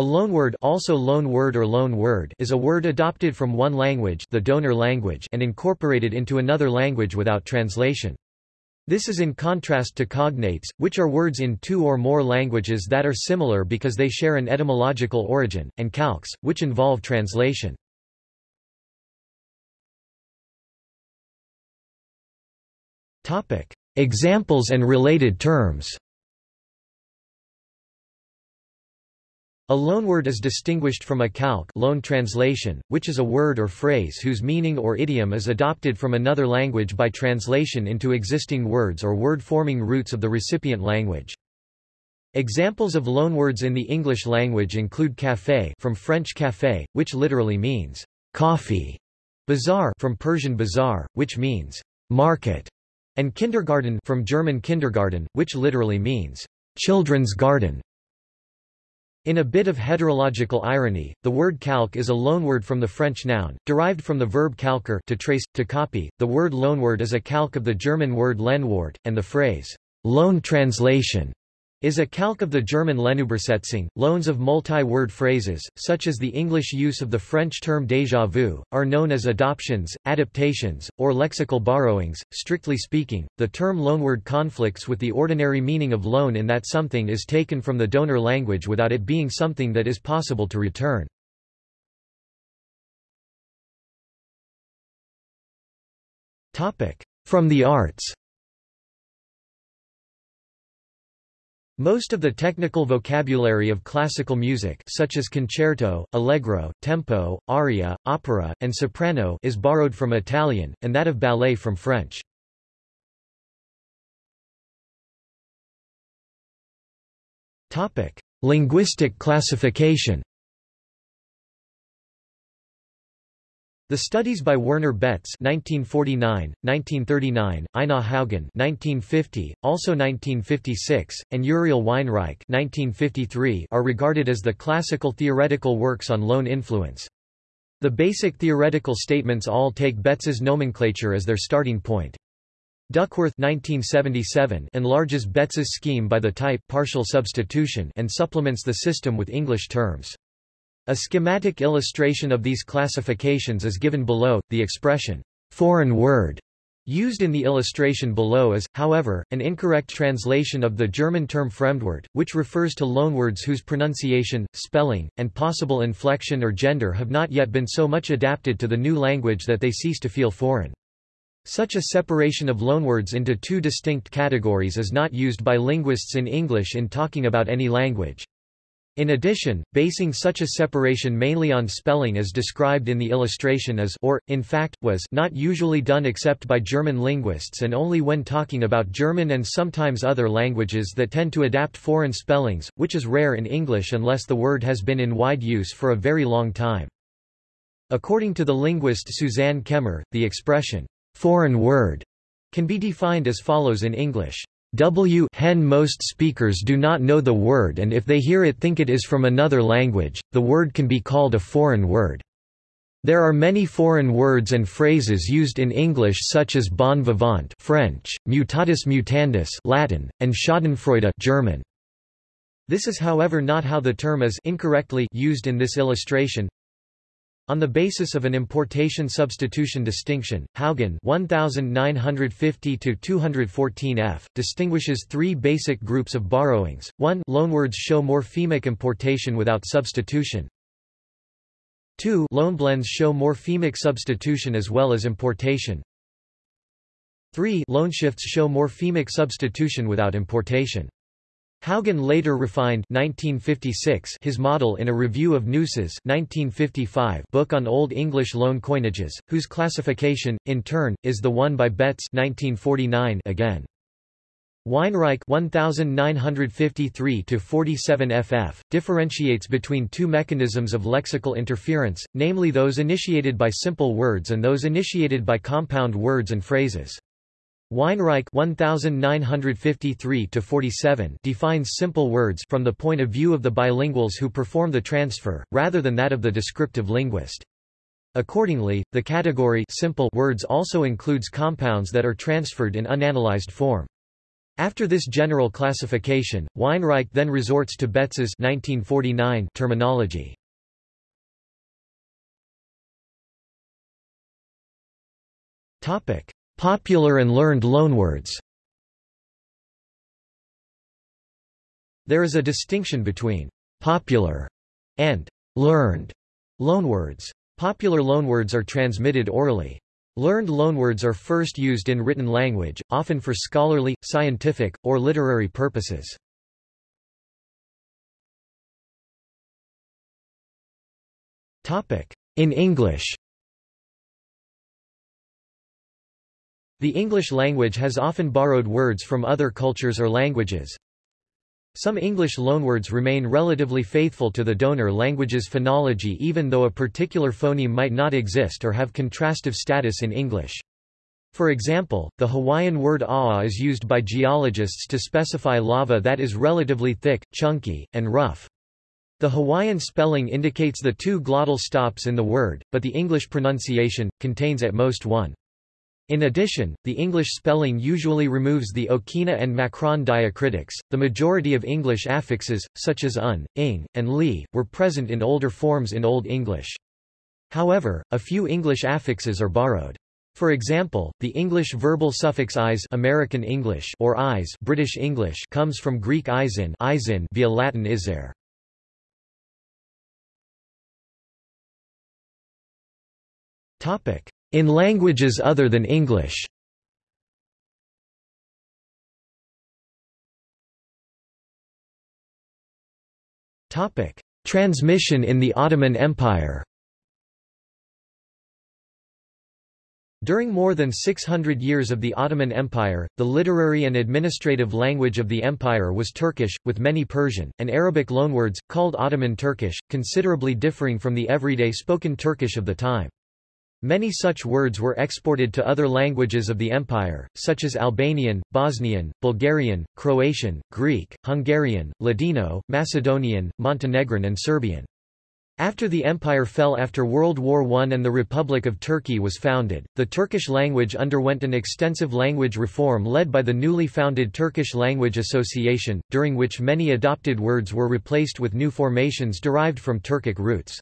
A loanword also loan word or loan word is a word adopted from one language the donor language and incorporated into another language without translation. This is in contrast to cognates, which are words in two or more languages that are similar because they share an etymological origin, and calques, which involve translation. Examples and related terms A loanword is distinguished from a calque loan translation, which is a word or phrase whose meaning or idiom is adopted from another language by translation into existing words or word-forming roots of the recipient language. Examples of loanwords in the English language include café from French café, which literally means coffee, bazaar from Persian bazaar, which means market, and kindergarten from German Kindergarten, which literally means children's garden. In a bit of heterological irony, the word calque is a loanword from the French noun, derived from the verb calquer to trace, to copy. The word loanword is a calque of the German word Lehnwort, and the phrase, loan translation, is a calque of the German Lehnübersetzung. Loans of multi-word phrases, such as the English use of the French term déjà vu, are known as adoptions, adaptations, or lexical borrowings. Strictly speaking, the term loanword conflicts with the ordinary meaning of loan in that something is taken from the donor language without it being something that is possible to return. From the arts Most of the technical vocabulary of classical music such as concerto, allegro, tempo, aria, opera, and soprano is borrowed from Italian, and that of ballet from French. Linguistic classification The studies by Werner Betz 1949, 1939, Einar Haugen 1950, also 1956, and Uriel Weinreich 1953 are regarded as the classical theoretical works on loan influence. The basic theoretical statements all take Betz's nomenclature as their starting point. Duckworth 1977 enlarges Betz's scheme by the type partial substitution and supplements the system with English terms. A schematic illustration of these classifications is given below. The expression, foreign word, used in the illustration below is, however, an incorrect translation of the German term Fremdwort, which refers to loanwords whose pronunciation, spelling, and possible inflection or gender have not yet been so much adapted to the new language that they cease to feel foreign. Such a separation of loanwords into two distinct categories is not used by linguists in English in talking about any language. In addition, basing such a separation mainly on spelling as described in the illustration is or, in fact, was not usually done except by German linguists and only when talking about German and sometimes other languages that tend to adapt foreign spellings, which is rare in English unless the word has been in wide use for a very long time. According to the linguist Suzanne Kemmer, the expression, foreign word, can be defined as follows in English. W hen most speakers do not know the word and if they hear it think it is from another language, the word can be called a foreign word. There are many foreign words and phrases used in English such as bon vivant French, mutatis mutandis Latin, and schadenfreude German. This is however not how the term is incorrectly used in this illustration. On the basis of an importation-substitution distinction, Haugen 1950-214f distinguishes three basic groups of borrowings. 1 Loanwords show morphemic importation without substitution. 2 Loanblends show morphemic substitution as well as importation. 3 Loanshifts show morphemic substitution without importation. Haugen later refined 1956 his model in a review of Gneuss's 1955 book on Old English loan coinages, whose classification, in turn, is the one by Betz 1949 again. Weinreich 1953-47 ff. differentiates between two mechanisms of lexical interference, namely those initiated by simple words and those initiated by compound words and phrases. Weinreich 1953 defines simple words from the point of view of the bilinguals who perform the transfer, rather than that of the descriptive linguist. Accordingly, the category simple words also includes compounds that are transferred in unanalyzed form. After this general classification, Weinreich then resorts to Betz's 1949 terminology. Topic: Popular and learned loanwords. There is a distinction between popular and learned loanwords. Popular loanwords are transmitted orally. Learned loanwords are first used in written language, often for scholarly, scientific, or literary purposes. In English The English language has often borrowed words from other cultures or languages. Some English loanwords remain relatively faithful to the donor language's phonology even though a particular phoneme might not exist or have contrastive status in English. For example, the Hawaiian word a'a is used by geologists to specify lava that is relatively thick, chunky, and rough. The Hawaiian spelling indicates the two glottal stops in the word, but the English pronunciation, contains at most one. In addition, the English spelling usually removes the Okina and Macron diacritics. The majority of English affixes, such as un, ing, and li, were present in older forms in Old English. However, a few English affixes are borrowed. For example, the English verbal suffix is American English or is British English comes from Greek isin, isin via Latin iser. Topic: in languages other than English Transmission in the Ottoman Empire During more than 600 years of the Ottoman Empire, the literary and administrative language of the empire was Turkish, with many Persian, and Arabic loanwords, called Ottoman Turkish, considerably differing from the everyday spoken Turkish of the time. Many such words were exported to other languages of the empire, such as Albanian, Bosnian, Bulgarian, Croatian, Greek, Hungarian, Ladino, Macedonian, Montenegrin and Serbian. After the empire fell after World War I and the Republic of Turkey was founded, the Turkish language underwent an extensive language reform led by the newly founded Turkish Language Association, during which many adopted words were replaced with new formations derived from Turkic roots.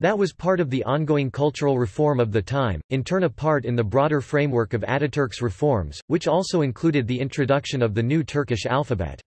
That was part of the ongoing cultural reform of the time, in turn a part in the broader framework of Ataturk's reforms, which also included the introduction of the new Turkish alphabet.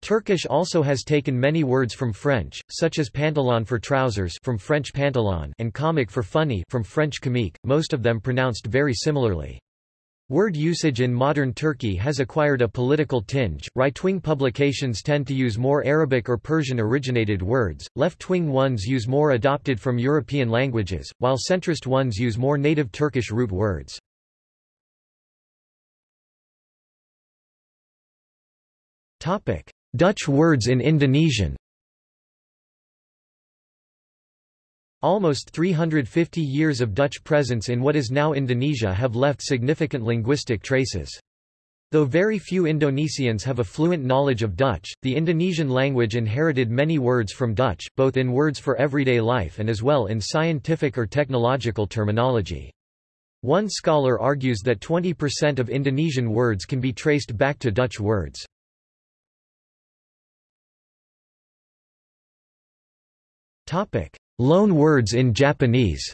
Turkish also has taken many words from French, such as pantalon for trousers from French pantalon and komik for funny from French comique, most of them pronounced very similarly. Word usage in modern Turkey has acquired a political tinge. Right-wing publications tend to use more Arabic or Persian-originated words, left-wing ones use more adopted from European languages, while centrist ones use more native Turkish root words. Topic: Dutch words in Indonesian. Almost 350 years of Dutch presence in what is now Indonesia have left significant linguistic traces. Though very few Indonesians have a fluent knowledge of Dutch, the Indonesian language inherited many words from Dutch, both in words for everyday life and as well in scientific or technological terminology. One scholar argues that 20% of Indonesian words can be traced back to Dutch words. Loan words in Japanese.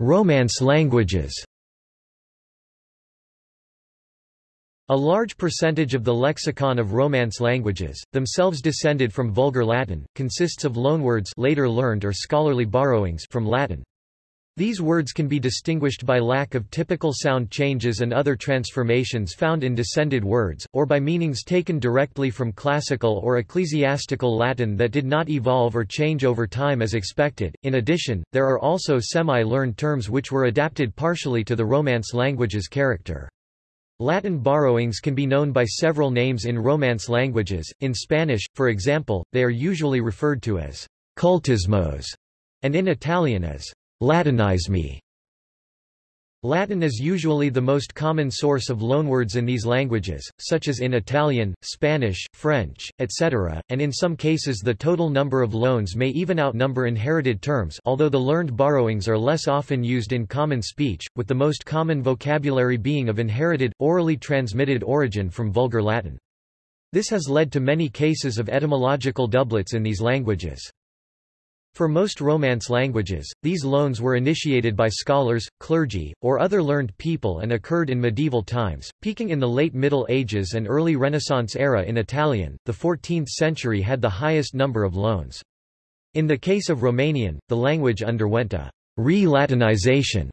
Romance languages. A large percentage of the lexicon of Romance languages, themselves descended from Vulgar Latin, consists of loanwords later learned or scholarly borrowings from Latin. These words can be distinguished by lack of typical sound changes and other transformations found in descended words, or by meanings taken directly from classical or ecclesiastical Latin that did not evolve or change over time as expected. In addition, there are also semi-learned terms which were adapted partially to the Romance language's character. Latin borrowings can be known by several names in Romance languages. In Spanish, for example, they are usually referred to as cultismos, and in Italian as latinismi. Latin is usually the most common source of loanwords in these languages, such as in Italian, Spanish, French, etc., and in some cases the total number of loans may even outnumber inherited terms although the learned borrowings are less often used in common speech, with the most common vocabulary being of inherited, orally transmitted origin from Vulgar Latin. This has led to many cases of etymological doublets in these languages. For most Romance languages, these loans were initiated by scholars, clergy, or other learned people and occurred in medieval times, peaking in the late Middle Ages and early Renaissance era in Italian. The 14th century had the highest number of loans. In the case of Romanian, the language underwent a re-Latinization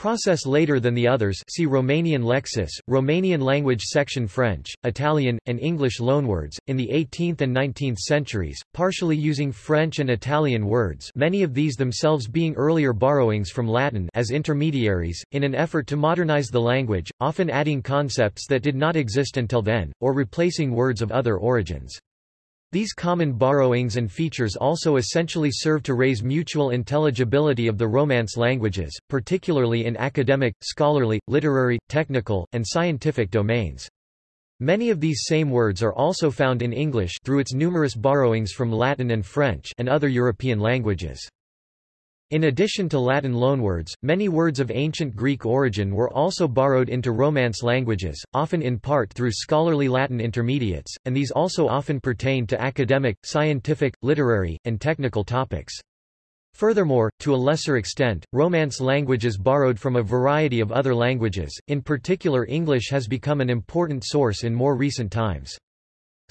Process later than the others see Romanian Lexis, Romanian language section French, Italian, and English loanwords, in the 18th and 19th centuries, partially using French and Italian words many of these themselves being earlier borrowings from Latin as intermediaries, in an effort to modernize the language, often adding concepts that did not exist until then, or replacing words of other origins. These common borrowings and features also essentially serve to raise mutual intelligibility of the Romance languages, particularly in academic, scholarly, literary, technical, and scientific domains. Many of these same words are also found in English through its numerous borrowings from Latin and French and other European languages. In addition to Latin loanwords, many words of ancient Greek origin were also borrowed into Romance languages, often in part through scholarly Latin intermediates, and these also often pertain to academic, scientific, literary, and technical topics. Furthermore, to a lesser extent, Romance languages borrowed from a variety of other languages, in particular English has become an important source in more recent times.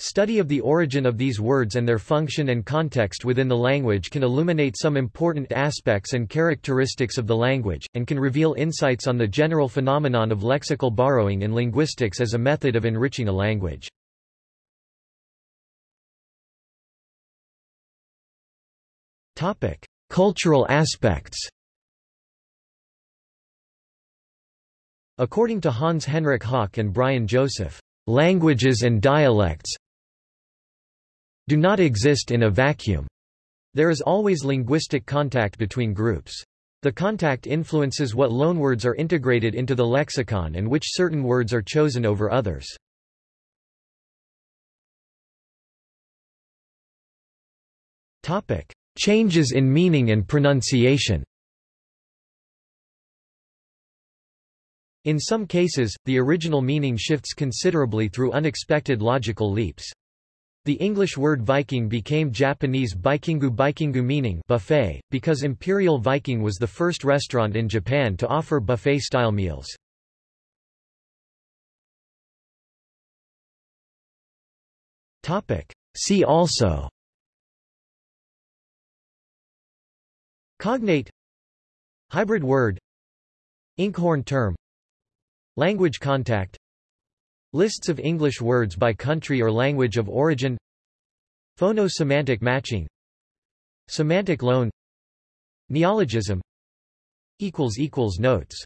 Study of the origin of these words and their function and context within the language can illuminate some important aspects and characteristics of the language, and can reveal insights on the general phenomenon of lexical borrowing in linguistics as a method of enriching a language. Cultural aspects According to Hans Henrik Hock and Brian Joseph, languages and dialects do not exist in a vacuum. There is always linguistic contact between groups. The contact influences what loanwords are integrated into the lexicon and which certain words are chosen over others. Topic: Changes in meaning and pronunciation. In some cases, the original meaning shifts considerably through unexpected logical leaps. The English word Viking became Japanese Baikingu Baikingu meaning buffet, because Imperial Viking was the first restaurant in Japan to offer buffet-style meals. See also Cognate Hybrid word Inkhorn term Language contact Lists of English words by country or language of origin. Phono-semantic matching. Semantic loan. Neologism. Notes